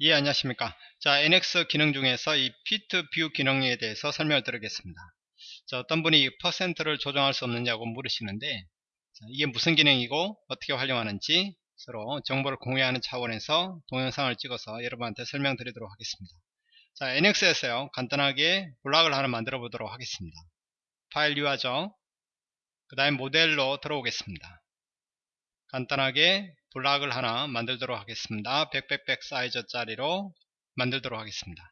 예 안녕하십니까. 자 NX 기능 중에서 이 fit view 기능에 대해서 설명을 드리겠습니다. 자 어떤 분이 퍼센트를 조정할 수 없느냐고 물으시는데 자, 이게 무슨 기능이고 어떻게 활용하는지 서로 정보를 공유하는 차원에서 동영상을 찍어서 여러분한테 설명드리도록 하겠습니다. 자 NX에서요 간단하게 block을 하나 만들어 보도록 하겠습니다. 파일 new하죠 그 다음에 모델로 들어오겠습니다. 간단하게 block을 하나 만들도록 하겠습니다. 100, 사이즈 짜리로 만들도록 하겠습니다.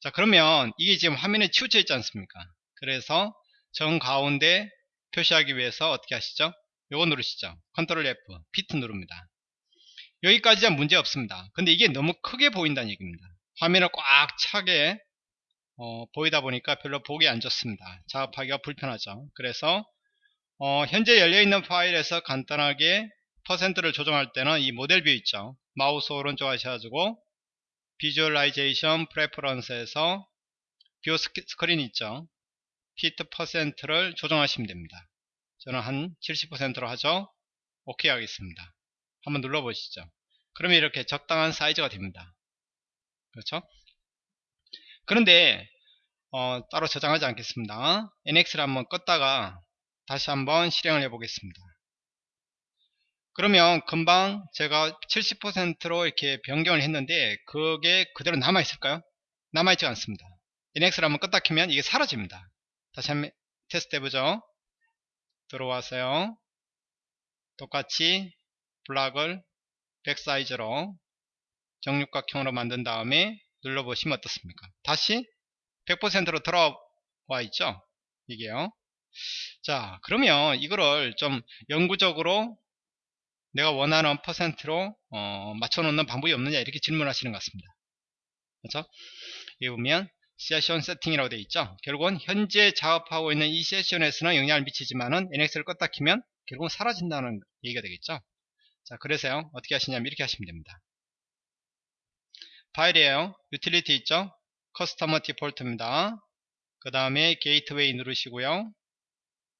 자 그러면 이게 지금 화면에 치우쳐 있지 않습니까? 그래서 정 가운데 표시하기 위해서 어떻게 하시죠? 요거 누르시죠. 컨트롤 F, fit 누릅니다. 여기까지는 문제 없습니다. 근데 이게 너무 크게 보인다는 얘기입니다. 화면을 꽉 차게 어, 보이다 보니까 별로 보기 안 좋습니다. 작업하기가 불편하죠. 그래서 어, 현재 열려있는 파일에서 간단하게 퍼센트를 조정할 때는 이 model view 있죠. 마우스 오른쪽 하셔가지고 visualization preference에서 view screen 있죠. fit percent를 조정하시면 됩니다. 저는 한 70%로 하죠. 오케이 하겠습니다. 한번 눌러보시죠. 그러면 이렇게 적당한 사이즈가 됩니다. 그렇죠? 그런데 어, 따로 저장하지 않겠습니다. NX를 한번 껐다가 다시 한번 실행을 해 보겠습니다 그러면 금방 제가 70%로 이렇게 변경을 했는데 그게 그대로 남아 있을까요? 남아 있지 않습니다. NX를 한번 껐다 키면 이게 사라집니다. 다시 한번 테스트 해보죠. 들어와서요. 똑같이 블락을 백 사이즈로 정육각형으로 만든 다음에 눌러보시면 어떻습니까? 다시 100%로 들어와 있죠? 이게요. 자 그러면 이거를 좀 영구적으로 내가 원하는 퍼센트로 어, 맞춰놓는 방법이 없느냐 이렇게 질문하시는 것 같습니다. 그렇죠? 여기 보면 세션 세팅이라고 되어 있죠. 결국은 현재 작업하고 있는 이 세션에서는 영향을 미치지만은 NX를 껐다 키면 결국은 사라진다는 얘기가 되겠죠. 자, 그래서요. 어떻게 하시냐면 이렇게 하시면 됩니다. 파일이에요. 유틸리티 있죠. customer default입니다. 그 다음에 게이트웨이 누르시고요.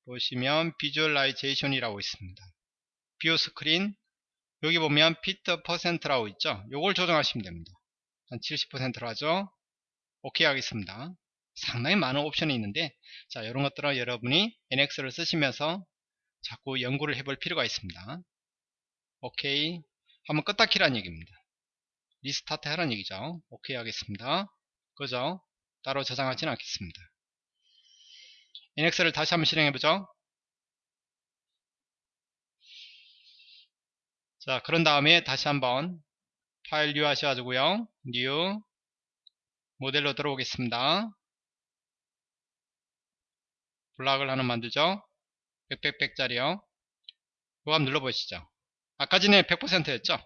보시면 visualization이라고 있습니다. view screen 여기 보면 fit percent라고 있죠? 요걸 조정하시면 됩니다. 한 70%로 하죠? 오케이 하겠습니다. 상당히 많은 옵션이 있는데 자 이런 것들은 여러분이 NX를 쓰시면서 자꾸 연구를 해볼 필요가 있습니다. 오케이. 한번 껐다 키라는 얘기입니다. restart 하라는 얘기죠? 오케이 하겠습니다. 그죠? 따로 저장하지는 않겠습니다. NX를 다시 한번 실행해보죠 자 그런 다음에 다시 한번 파일 new 하셔가지고요. new model로 들어오겠습니다. 블락을 하나 만들죠. 100백백짜리요. 그거 한번 눌러보시죠. 아까 전에 100%였죠?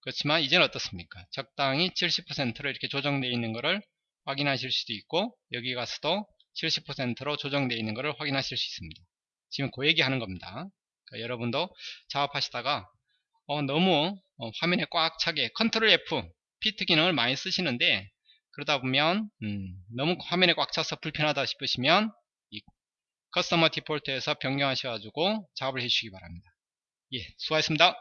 그렇지만 이제는 어떻습니까? 적당히 70%로 이렇게 조정되어 있는 것을 확인하실 수도 있고 여기 가서도 70%로 조정되어 있는 것을 확인하실 수 있습니다. 지금 그 얘기 하는 겁니다. 그러니까 여러분도 작업하시다가 어, 너무 어, 화면에 꽉 차게 컨트롤 F 피트 기능을 많이 쓰시는데 그러다 보면 음, 너무 화면에 꽉 차서 불편하다 싶으시면 이 커스터머 디폴트에서 변경하셔가지고 작업을 해주시기 바랍니다. 예, 수고하셨습니다.